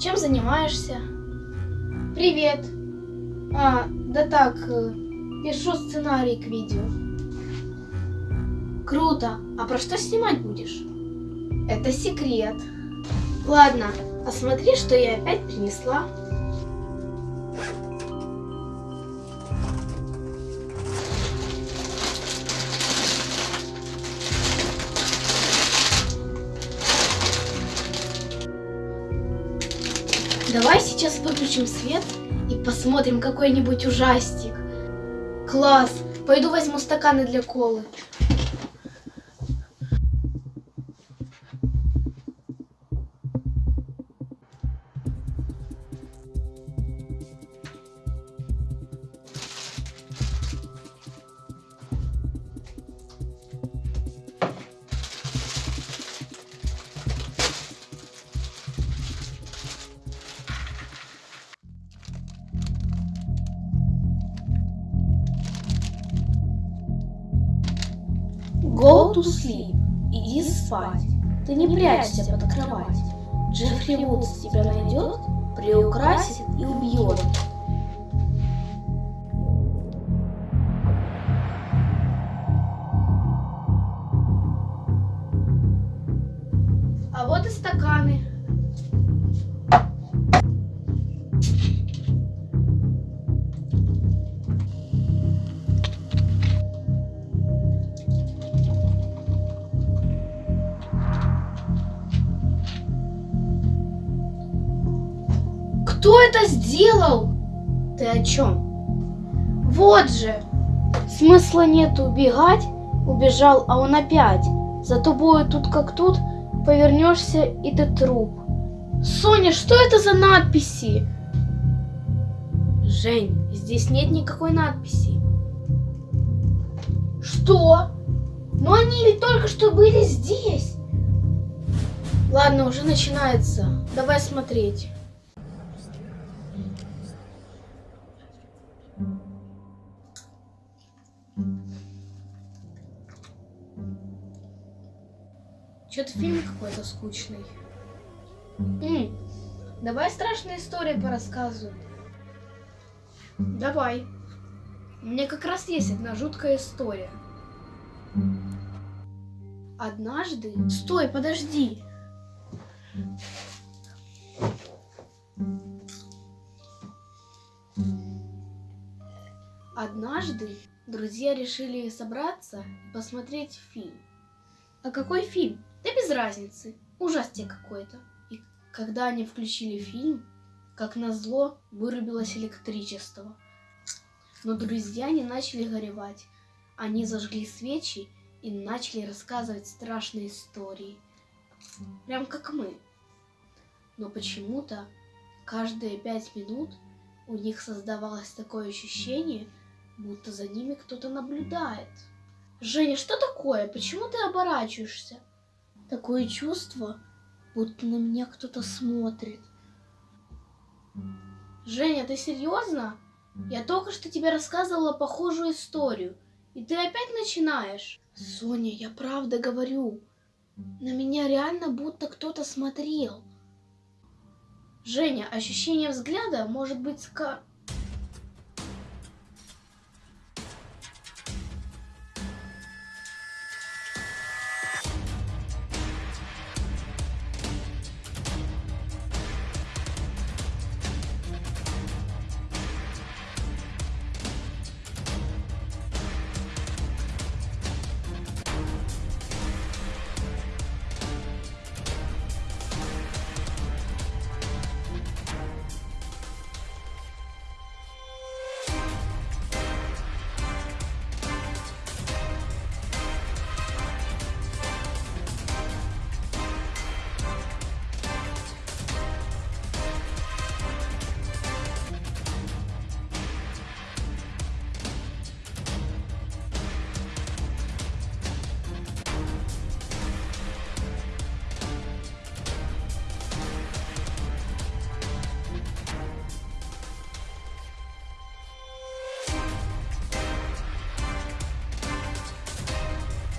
Чем занимаешься? Привет. А, да так, э, пишу сценарий к видео. Круто. А про что снимать будешь? Это секрет. Ладно, а смотри, что я опять принесла. Давай сейчас выключим свет и посмотрим какой-нибудь ужастик. Класс! Пойду возьму стаканы для колы. Go to sleep. Иди спать. Ты не прячься под кровать. Джеффри Вудс тебя найдет, приукрасит и убьет. А вот и стаканы. Кто это сделал? Ты о чем? Вот же. Смысла нет убегать. Убежал, а он опять. За тобой тут как тут. Повернешься, и ты труп. Соня, что это за надписи? Жень, здесь нет никакой надписи. Что? Но они ведь только что были здесь. Ладно, уже начинается. Давай смотреть. Что-то фильм какой-то скучный. М, давай страшные истории порассказывай. Давай. У меня как раз есть одна жуткая история. Однажды... Стой, подожди. Однажды друзья решили собраться и посмотреть фильм. А какой фильм? Да без разницы. Ужастик какой-то. И когда они включили фильм, как назло, вырубилось электричество. Но друзья не начали горевать. Они зажгли свечи и начали рассказывать страшные истории. Прям как мы. Но почему-то каждые пять минут у них создавалось такое ощущение, будто за ними кто-то наблюдает. Женя, что такое? Почему ты оборачиваешься? Такое чувство, будто на меня кто-то смотрит. Женя, ты серьезно? Я только что тебе рассказывала похожую историю, и ты опять начинаешь. Соня, я правда говорю. На меня реально будто кто-то смотрел. Женя, ощущение взгляда может быть ска...